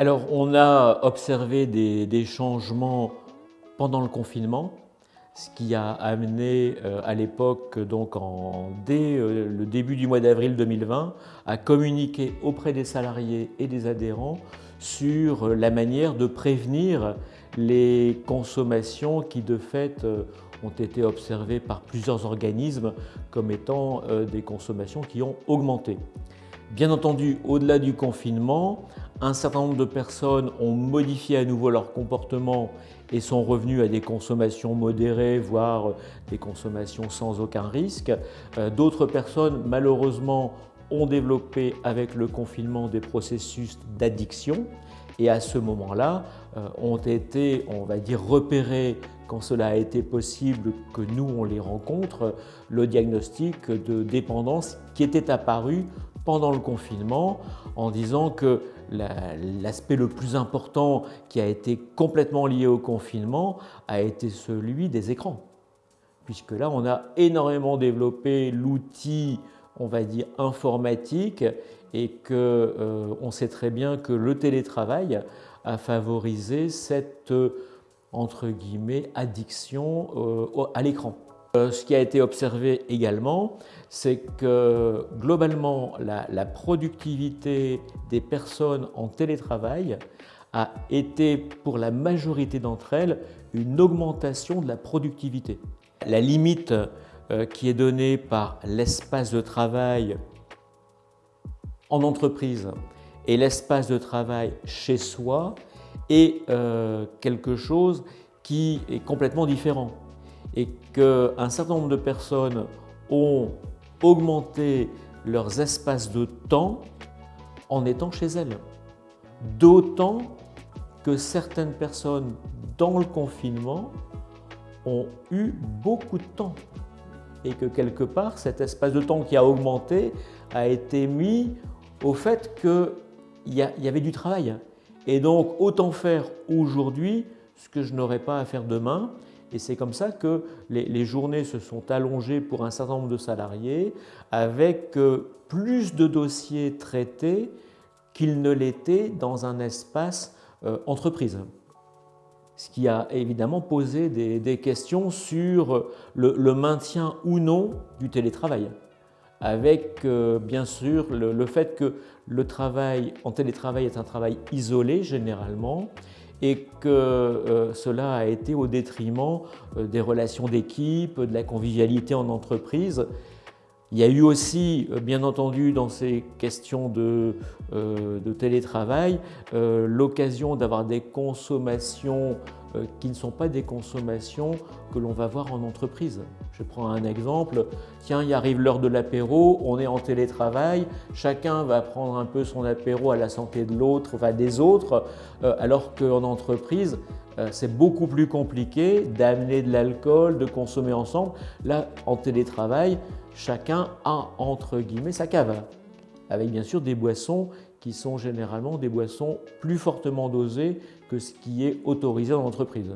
Alors, on a observé des, changements pendant le confinement, ce qui a amené euh, à l'époque, donc dès euh, le début du mois d'avril 2020, à communiquer auprès des salariés et des adhérents sur la manière de prévenir les consommations qui de fait euh, ont été observées par plusieurs organismes comme étant des consommations qui ont augmenté. Bien entendu, au-delà du confinement, un certain nombre de personnes ont modifié à nouveau leur comportement et sont revenus à des consommations modérées, voire des consommations sans aucun risque. Euh, d'autres personnes, malheureusement, ont développé avec le confinement des processus d'addiction et à ce moment-là euh, ont été, on va dire, repérés quand cela a été possible que nous on les rencontre, le diagnostic de dépendance qui était apparu pendant le confinement en disant que l'aspect le plus important qui a été complètement lié au confinement a été celui des écrans. Puisque là, on a énormément développé l'outil, on va dire, informatique et qu'on euh, sait très bien que le télétravail a favorisé cette, entre guillemets, addiction euh, à l'écran. Euh, ce qui a été observé également, c'est que globalement, la, productivité des personnes en télétravail a été, pour la majorité d'entre elles, une augmentation de la productivité. La limite euh, qui est donnée par l'espace de travail en entreprise et l'espace de travail chez soi est euh, quelque chose qui est complètement différent et qu'un certain nombre de personnes ont augmenté leurs espaces de temps en étant chez elles. D'autant que certaines personnes dans le confinement ont eu beaucoup de temps et que quelque part cet espace de temps qui a augmenté a été mis au fait qu'il y, avait du travail. Et donc autant faire aujourd'hui ce que je n'aurais pas à faire demain et c'est comme ça que les, journées se sont allongées pour un certain nombre de salariés avec euh, plus de dossiers traités qu'ils ne l'étaient dans un espace euh, entreprise. Ce qui a évidemment posé des, questions sur le, maintien ou non du télétravail avec euh, bien sûr le, fait que le travail en télétravail est un travail isolé généralement et que euh, cela a été au détriment euh, des relations d'équipe, de la convivialité en entreprise. Il y a eu aussi, euh, bien entendu, dans ces questions de, de télétravail, l'occasion d'avoir des consommations euh, qui ne sont pas des consommations que l'on va voir en entreprise. Je prends un exemple, tiens, il arrive l'heure de l'apéro, on est en télétravail, chacun va prendre un peu son apéro à la santé de l'autre, enfin des autres, euh, alors qu'en entreprise, euh, c'est beaucoup plus compliqué d'amener de l'alcool, de consommer ensemble. Là, en télétravail, chacun a entre guillemets sa cave, avec bien sûr des boissons qui sont généralement des boissons plus fortement dosées que ce qui est autorisé dans l'entreprise.